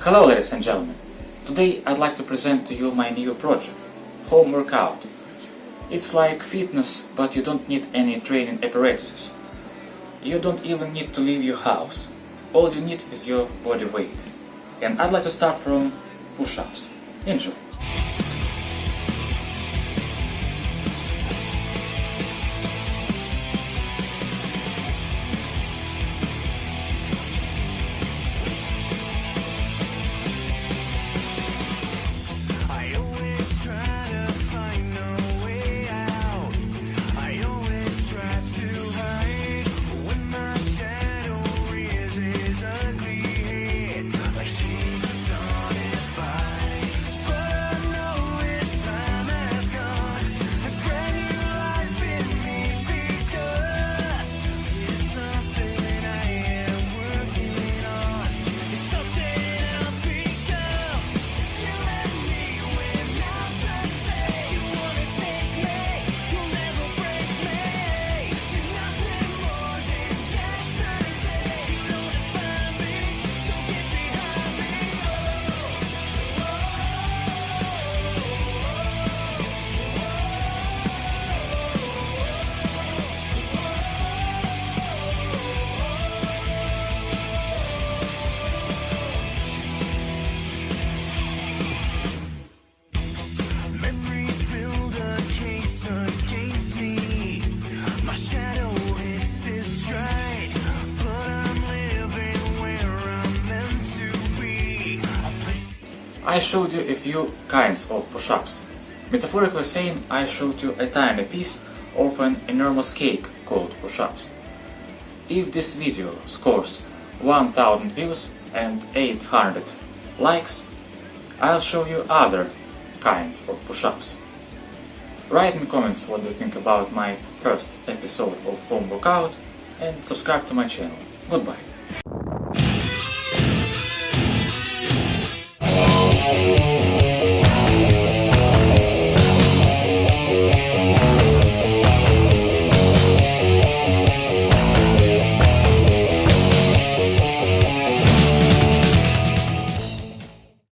Hello ladies and gentlemen. Today I'd like to present to you my new project, Home Workout. It's like fitness, but you don't need any training apparatuses. You don't even need to leave your house. All you need is your body weight. And I'd like to start from push-ups. Enjoy. I showed you a few kinds of push-ups. Metaphorically saying, I showed you a tiny piece of an enormous cake called push-ups. If this video scores 1000 views and 800 likes, I'll show you other kinds of push-ups. Write in comments what you think about my first episode of Home Workout and subscribe to my channel. Goodbye.